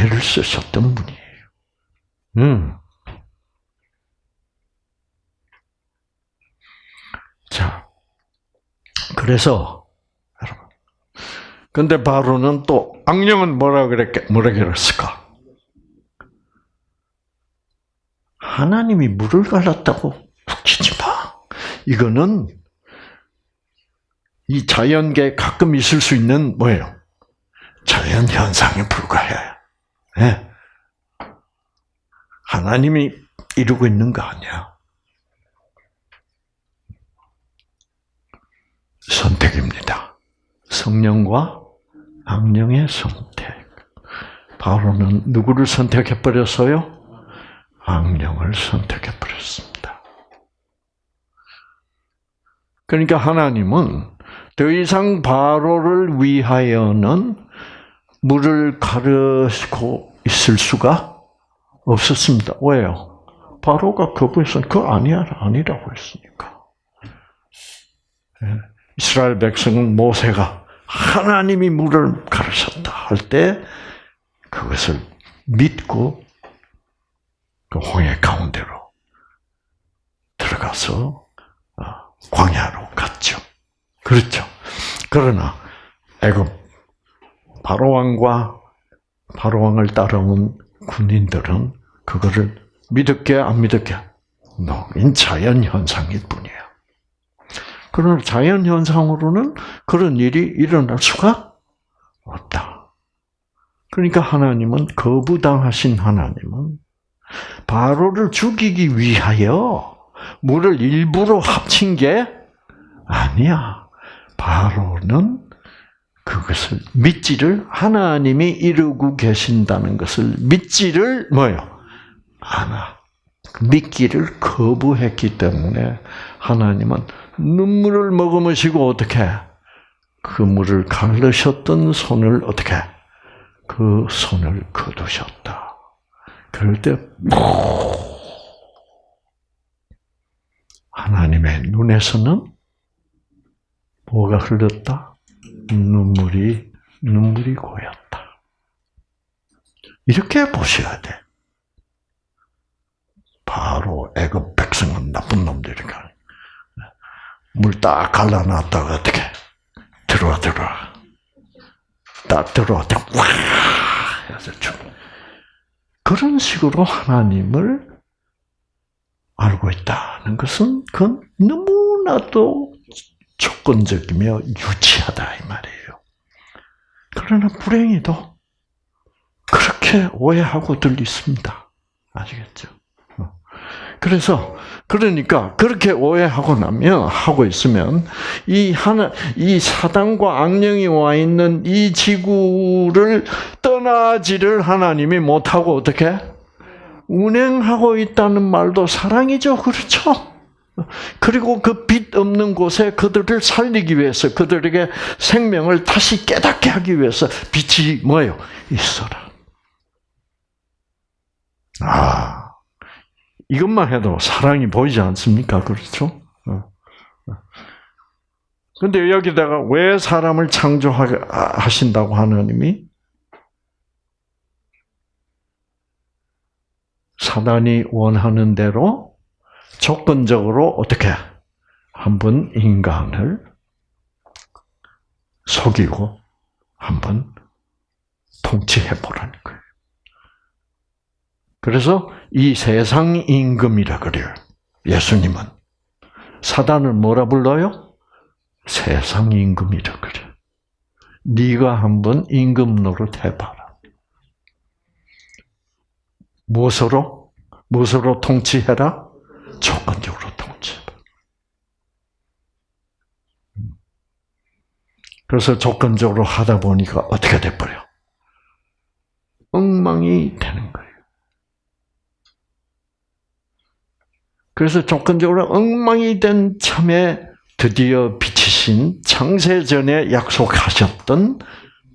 Speaker 1: 애를 쓰셨던 분이에요. 음. 자, 그래서 여러분, 근데 바로는 또 악령은 뭐라 그랬게 뭐라 그랬을까? 하나님이 물을 갈랐다고 북치지 마. 이거는 이 자연계에 가끔 있을 수 있는 뭐예요? 자연 현상에 불과해. 네. 하나님이 이루고 있는 거 아니야. 선택입니다. 성령과 악령의 선택. 바로는 누구를 선택해 버렸어요? 악령을 선택해 버렸습니다. 그러니까 하나님은 더 이상 바로를 위하여는 물을 가르고 있을 수가 없었습니다. 왜요? 바로가 거부해서 그거 아니야, 아니라고 했으니까. 예. 이스라엘 백성은 모세가 하나님이 물을 가르쳤다 할 때 그것을 믿고 그 홍해 가운데로 들어가서 어, 광야로 갔죠. 그렇죠. 그러나 애굽 바로 왕과 바로 왕을 따라온 군인들은 그거를 믿을게 안 믿을게 노인 자연 현상일 뿐이에요. 그러나 자연 현상으로는 그런 일이 일어날 수가 없다. 그러니까 하나님은 거부당하신 하나님은 바로를 죽이기 위하여 물을 일부러 합친 게 아니야. 바로는 그것을 믿지를 하나님이 이루고 계신다는 것을 믿지를 뭐요? 않아. 믿기를 거부했기 때문에 하나님은 눈물을 머금으시고 어떻게 그 물을 가르셨던 손을 어떻게 그 손을 거두셨다. 그럴 때 하나님의 눈에서는 뭐가 흘렀다? 눈물이 눈물이 고였다. 이렇게 보셔야 돼. 바로 애굽 백성은 나쁜 놈들이니까 물 딱 갈라놨다가 어떻게 들어와 들어와 딱 들어왔다 와 해서 죽. 그런 식으로 하나님을 알고 있다는 것은 그건 너무나도 조건적이며 유치하다 이 말이에요. 그러나 불행히도 그렇게 오해하고들 있습니다. 아시겠죠? 그래서 그러니까 그렇게 오해하고 나면 하고 있으면 이 하나 이 사단과 악령이 와 있는 이 지구를 떠나지를 하나님이 못하고 어떻게 운행하고 있다는 말도 사랑이죠, 그렇죠? 그리고 그 빛 없는 곳에 그들을 살리기 위해서 그들에게 생명을 다시 깨닫게 하기 위해서 빛이 뭐예요? 있어라. 아. 이것만 해도 사랑이 보이지 않습니까? 그렇죠? 근데 여기다가 왜 사람을 창조하신다고 하나님이? 사단이 원하는 대로 조건적으로 어떻게 한 번 인간을 속이고 한 번 통치해 보라는 거예요. 그래서 이 세상 임금이라 그래요. 예수님은 사단을 뭐라 불러요? 세상 임금이라 그래. 네가 한번 임금 노릇 해봐라. 무엇으로? 무엇으로 통치해라? 조건적으로 통치해봐. 그래서 조건적으로 하다 보니까 어떻게 돼버려? 엉망이 되는 거예요. 그래서 조건적으로 엉망이 된 참에 드디어 빛이신 창세전에 약속하셨던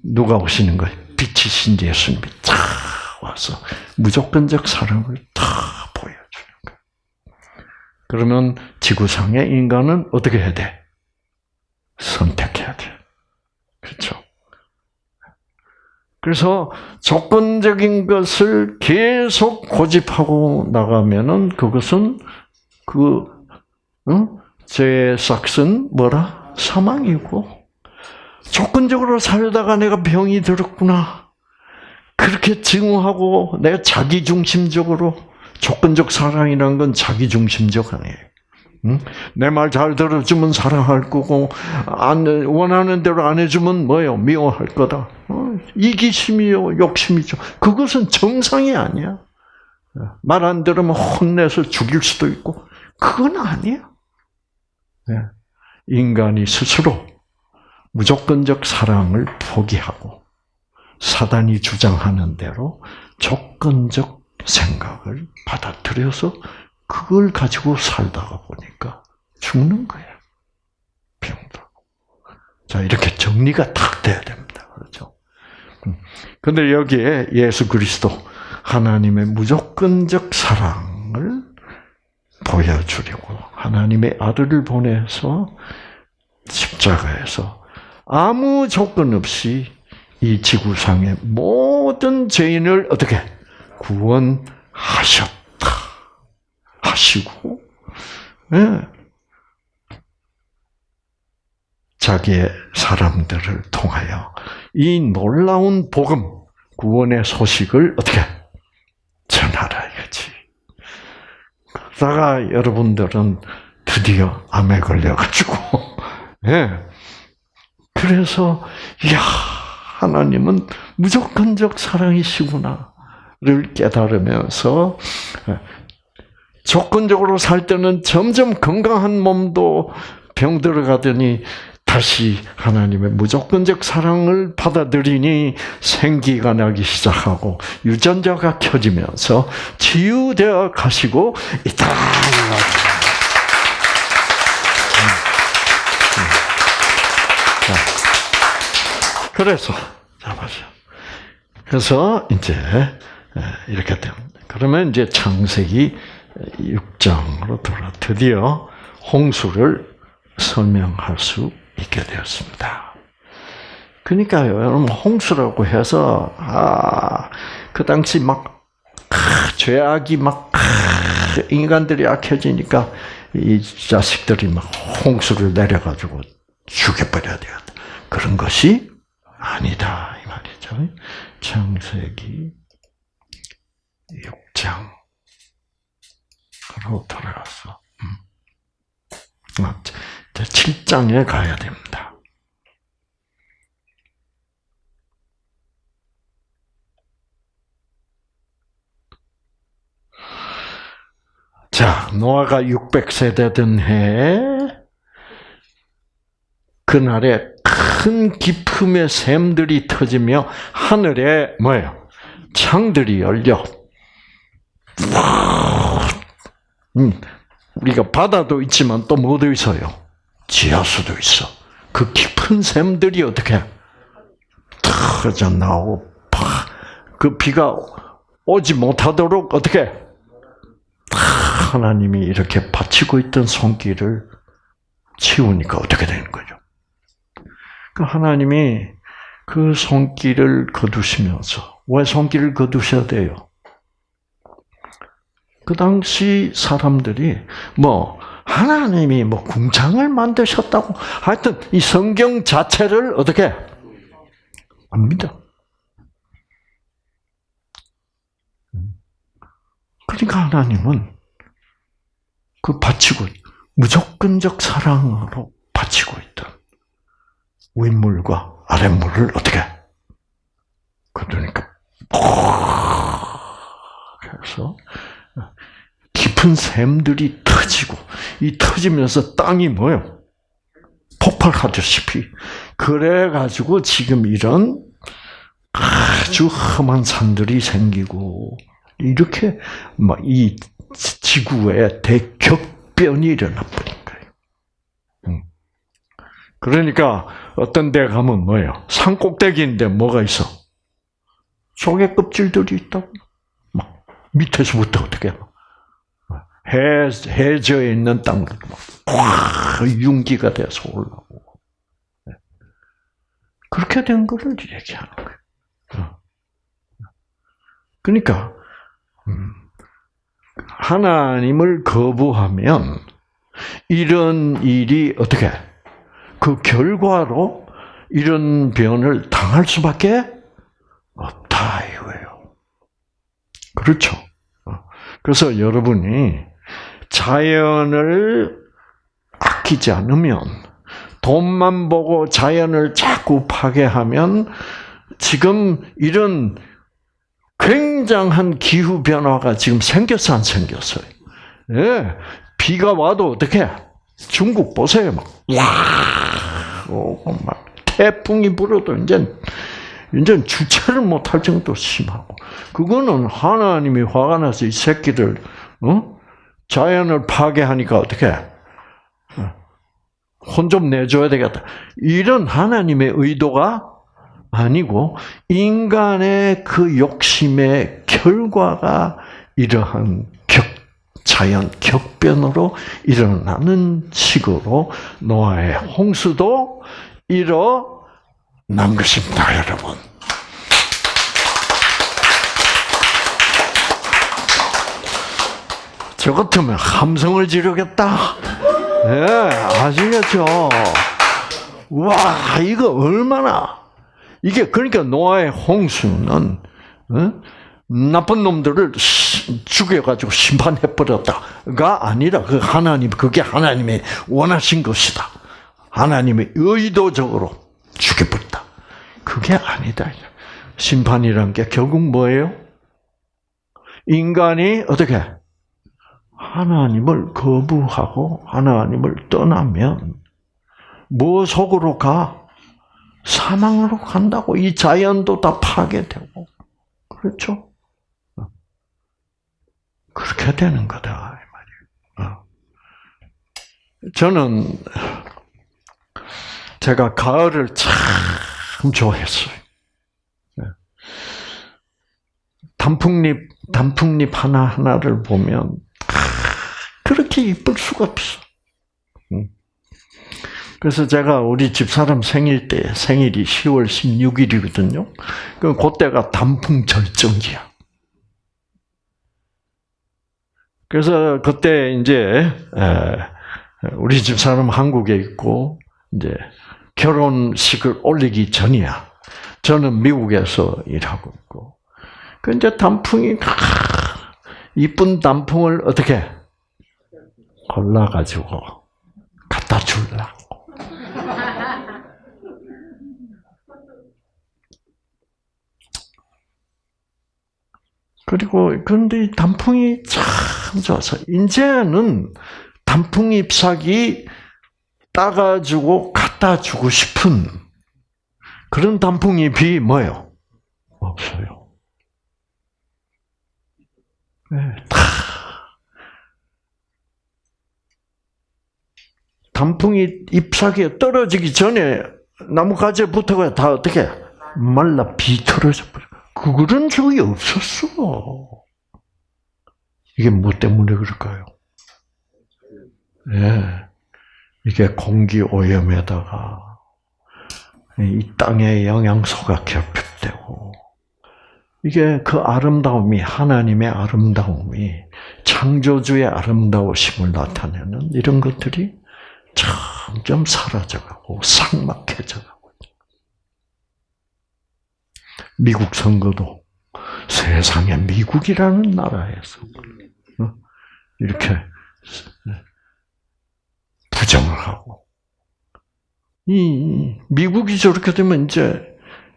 Speaker 1: 누가 오시는 거예요? 빛이신 예수님이 다 와서 무조건적 사랑을 거예요. 그러면 지구상의 인간은 어떻게 해야 돼? 선택해야 돼. 그렇죠? 그래서 조건적인 것을 계속 고집하고 나가면은 그것은 그 응? 제 삭슨 뭐라 사망이고 조건적으로 살다가 내가 병이 들었구나 그렇게 증오하고 내가 자기 중심적으로 조건적 사랑이라는 건 자기 중심적 아니에요. 응? 내말 잘 들어주면 사랑할 거고 안 원하는 대로 안 해주면 뭐요 미워할 거다. 어, 이기심이요 욕심이죠. 그것은 정상이 아니야. 말 안 들으면 혼내서 죽일 수도 있고 그건 아니야. 네. 인간이 스스로 무조건적 사랑을 포기하고 사단이 주장하는 대로 조건적 생각을 받아들여서 그걸 가지고 살다가 보니까 죽는 거야. 병도. 자, 이렇게 정리가 탁 돼야 됩니다. 그렇죠? 음. 근데 여기에 예수 그리스도 하나님의 무조건적 사랑을 보여주려고 하나님의 아들을 보내서 십자가에서 아무 조건 없이 이 지구상의 모든 죄인을 어떻게 구원하셨다 하시고 예. 자기의 사람들을 통하여 이 놀라운 복음 구원의 소식을 어떻게 전하라야지. 그러다가 여러분들은 드디어 암에 걸려가지고, 예. 그래서, 야 하나님은 무조건적 사랑이시구나 를 깨달으면서, 조건적으로 살 때는 점점 건강한 몸도 병 들어 가더니 다시 하나님의 무조건적 사랑을 받아들이니 생기가 나기 시작하고 유전자가 켜지면서 치유되어 가시고 있다. 그래서 자 보세요. 그래서 이제 이렇게 됩니다. 그러면 이제 창세기 6장으로 돌아 드디어 홍수를 설명할 수 있게 되었습니다. 그러니까요, 여러분 홍수라고 해서 아 그 당시 막 아, 죄악이 막 아, 인간들이 악해지니까 이 자식들이 막 홍수를 내려가지고 죽여버려야 돼요. 그런 것이 아니다 이 말이죠. 창세기 6장. 로 돌아갔어. 음. 7장에 가야 됩니다. 자, 노아가 600세 되던 해, 그날에 큰 기품의 샘들이 터지며 하늘에 뭐예요? 창들이 열려 음, 우리가 바다도 있지만 또 뭐도 있어요? 지하수도 있어. 그 깊은 샘들이 어떻게 터져 나오고 그 비가 오지 못하도록 어떻게 하나님이 이렇게 받치고 있던 손길을 치우니까 어떻게 되는 거죠? 그 하나님이 그 손길을 거두시면서 왜 손길을 거두셔야 돼요? 그 당시 사람들이 뭐 하나님이 뭐 궁창을 만드셨다고 하여튼 이 성경 자체를 어떻게 안 믿어. 그러니까 하나님은 그 바치고 무조건적 사랑으로 바치고 있던 윗물과 아랫물을 어떻게 그러니까 그래서 깊은 샘들이 터지고 이 터지면서 땅이 뭐요? 폭발하듯이 그래 가지고 지금 이런 아주 험한 산들이 생기고 이렇게 막 이 지구에 대격변이 일어나 버린 거예요. 음. 그러니까 어떤 데 가면 뭐예요? 산 꼭대기인데 뭐가 있어? 조개 껍질들이 있다고. 막 밑에서부터 어떻게 해요? 해, 해저에 있는 땅들 막 융기가 돼서 올라오고. 네. 그렇게 된 거를 얘기하는 거예요. 어. 그러니까 음, 하나님을 거부하면 이런 일이 어떻게 그 결과로 이런 변을 당할 수밖에 없다 이거예요. 그렇죠. 어. 그래서 여러분이 자연을 아끼지 않으면 돈만 보고 자연을 자꾸 파괴하면 지금 이런 굉장한 기후 변화가 지금 생겼어 안 생겼어요? 예, 비가 와도 어떻게? 중국 보세요, 막, 와, 오고 막 태풍이 불어도 이제 이제 주체를 못할 정도 심하고 그거는 하나님이 화가 나서 이 새끼들 어? 자연을 파괴하니까 어떻게 어, 혼좀 내줘야 되겠다. 이런 하나님의 의도가 아니고 인간의 그 욕심의 결과가 이러한 격, 자연 격변으로 일어나는 식으로 노아의 홍수도 일어 난 것입니다, 여러분. 저 같으면 함성을 지르겠다. 예, 아시겠죠? 와, 이거 얼마나 이게 그러니까 노아의 홍수는 어? 나쁜 놈들을 죽여가지고 심판해 버렸다가 아니라 그 하나님 그게 하나님의 원하신 것이다. 하나님의 의도적으로 죽여버렸다. 그게 아니다. 심판이란 게 결국 뭐예요? 인간이 어떻게 하나님을 거부하고 하나님을 떠나면 뭐 속으로 가? 사망으로 간다고 이 자연도 다 파괴되고 그렇죠? 그렇게 되는 거다 이 말이에요. 어. 저는 제가 가을을 참 좋아했어요. 네. 단풍잎 단풍잎 하나 하나를 보면 그렇게 이쁠 수가 없어. 그래서 제가 우리 집사람 생일 때 생일이 10월 16일이거든요. 그 그때가 단풍 절정기야. 그래서 그때 이제 우리 집사람 한국에 있고 이제 결혼식을 올리기 전이야. 저는 미국에서 일하고 있고. 그 이제 단풍이 이쁜 단풍을 어떻게 골라가지고 갖다 줄라. 그리고 그런데 단풍이 참 좋아서 이제는 단풍 잎사귀 따가지고 갖다 주고 싶은 그런 단풍잎이 뭐예요? 없어요. 네, 다 단풍이 잎사귀에 떨어지기 전에 나무 가지에 붙어가 다 어떻게 말라 비틀어져 버려. 그런 적이 없었어. 이게 뭐 때문에 그럴까요? 예. 네. 이게 공기 오염에다가 이 땅의 영양소가 결핍되고 이게 그 아름다움이 하나님의 아름다움이 창조주의 아름다우심을 나타내는 이런 것들이 점점 사라져가고 삭막해져가고 미국 선거도 세상에 미국이라는 나라에서 어? 이렇게 부정을 하고 이 미국이 저렇게 되면 이제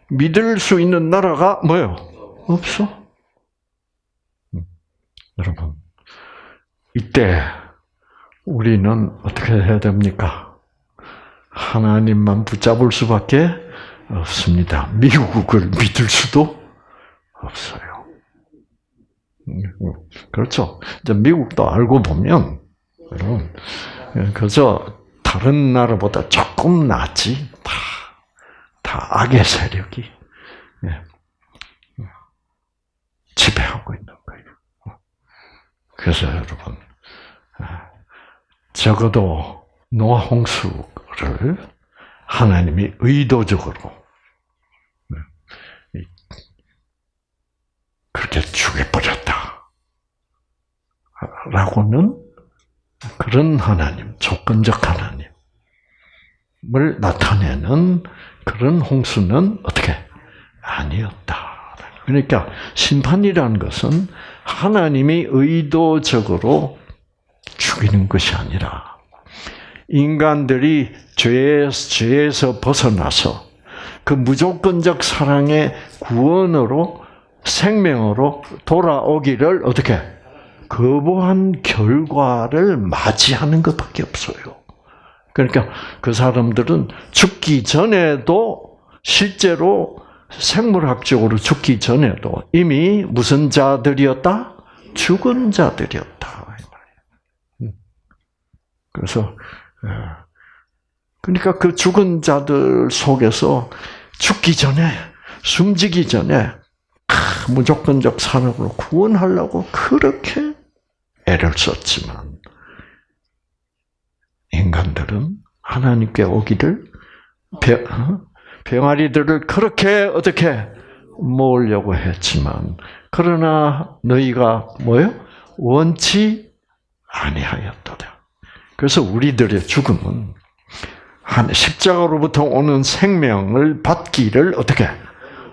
Speaker 1: 믿을 수 있는 나라가 뭐요? 없어. 음, 여러분 이때 우리는 어떻게 해야 됩니까? 하나님만 붙잡을 수밖에 없습니다. 미국을 믿을 수도 없어요. 음, 그렇죠. 이제 미국도 알고 보면, 여러분, 그저 다른 나라보다 조금 낫지. 다, 다 악의 세력이 예, 지배하고 있는 거예요. 그래서 여러분, 아, 적어도 노아 홍수를 하나님이 의도적으로 네, 그렇게 죽여버렸다. 라고는 그런 하나님, 조건적 하나님을 나타내는 그런 홍수는 어떻게 아니었다. 그러니까 심판이라는 것은 하나님이 의도적으로 죽이는 것이 아니라 인간들이 죄에서, 벗어나서 그 무조건적 사랑의 구원으로 생명으로 돌아오기를 어떻게 거부한 결과를 맞이하는 것밖에 없어요. 그러니까 그 사람들은 죽기 전에도 실제로 생물학적으로 죽기 전에도 이미 무슨 자들이었다? 죽은 자들이었다. 그래서 그러니까 그 죽은 자들 속에서 죽기 전에 숨지기 전에 무조건적 사랑으로 구원하려고 그렇게 애를 썼지만 인간들은 하나님께 오기를 병아리들을 그렇게 어떻게 모으려고 했지만 그러나 너희가 뭐요? 원치 아니하였도다. 그래서 우리들의 죽음은 한 십자가로부터 오는 생명을 받기를 어떻게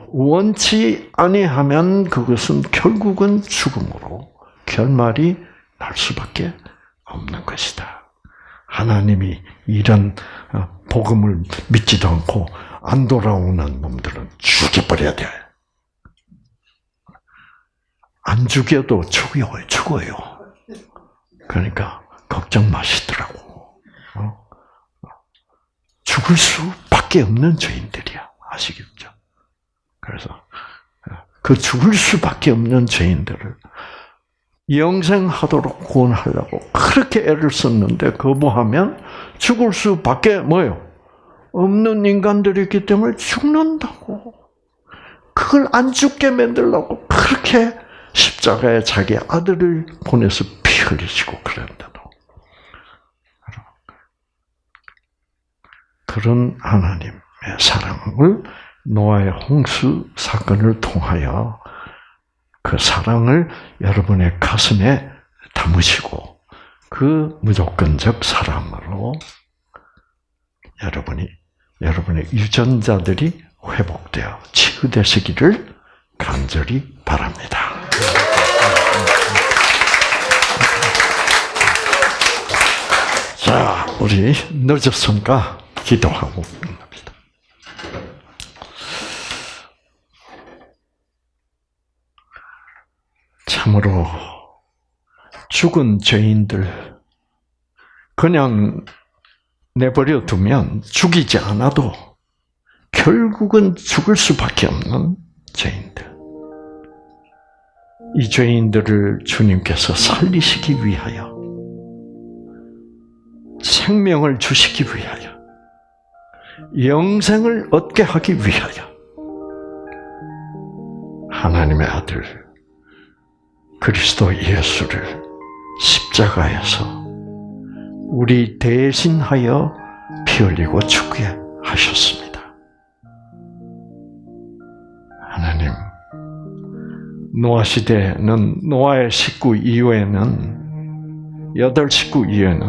Speaker 1: 원치 아니하면 그것은 결국은 죽음으로 결말이 날 수밖에 없는 것이다. 하나님이 이런 어, 복음을 믿지도 않고 안 돌아오는 놈들은 죽여버려야 돼. 안 죽여도 죽어요, 죽어요. 그러니까 걱정 마시더라고. 어? 죽을 수밖에 없는 죄인들이야. 아시겠죠? 그래서 그 죽을 수밖에 없는 죄인들을 영생하도록 구원하려고 그렇게 애를 썼는데 거부하면 죽을 수밖에 뭐요? 없는 인간들이기 때문에 죽는다고. 그걸 안 죽게 만들려고 그렇게 십자가에 자기 아들을 보내서 피 흘리시고 그랬는데도 그런 하나님의 사랑을 노아의 홍수 사건을 통하여 그 사랑을 여러분의 가슴에 담으시고 그 무조건적 사랑으로 여러분이 여러분의 유전자들이 회복되어 치유되시기를 간절히 바랍니다. 자, 우리 늦었으니까 기도하고 끝납니다. 참으로 죽은 죄인들 그냥 내버려 두면 죽이지 않아도 결국은 죽을 수밖에 없는 죄인들. 이 죄인들을 주님께서 살리시기 위하여 생명을 주시기 위하여 영생을 얻게 하기 위하여 하나님의 아들 그리스도 예수를 십자가에서 우리 대신하여 피 흘리고 죽게 하셨습니다. 하나님, 노아 시대는 노아의 식구 이후에는 여덟 식구 이후에는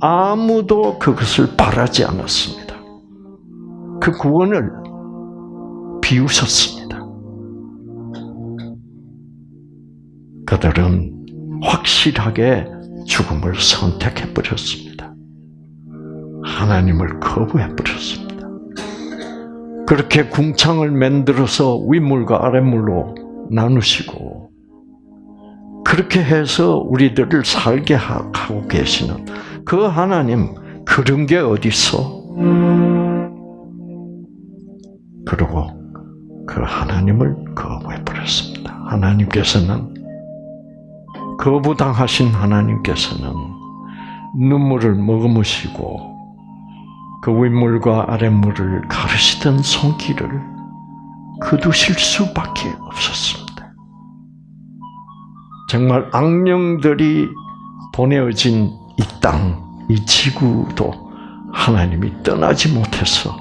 Speaker 1: 아무도 그것을 바라지 않았습니다. 그 구원을 비우셨습니다. 그들은 확실하게 죽음을 선택해 버렸습니다. 하나님을 거부해 버렸습니다. 그렇게 궁창을 만들어서 윗물과 아랫물로 나누시고 그렇게 해서 우리들을 살게 하고 계시는 그 하나님 그런 게 어디 있어? 그리고 그 하나님을 거부해 버렸습니다. 하나님께서는 거부당하신 하나님께서는 눈물을 머금으시고 그 윗물과 아랫물을 가르시던 손길을 거두실 수밖에 없었습니다. 정말 악령들이 보내어진 이 땅, 이 지구도 하나님이 떠나지 못해서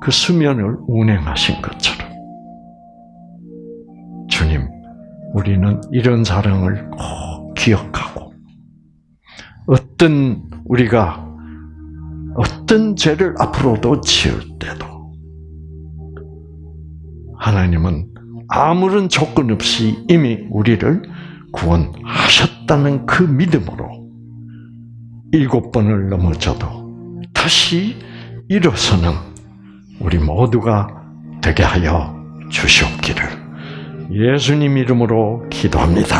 Speaker 1: 그 수면을 운행하신 것처럼 우리는 이런 사랑을 꼭 기억하고 어떤 우리가 어떤 죄를 앞으로도 지을 때도 하나님은 아무런 조건 없이 이미 우리를 구원하셨다는 그 믿음으로 일곱 번을 넘어져도 다시 일어서는 우리 모두가 되게 하여 주시옵기를 예수님 이름으로 기도합니다.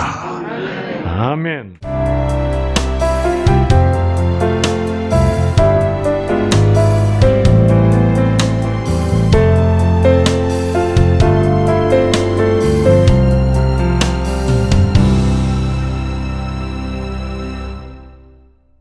Speaker 1: 아멘.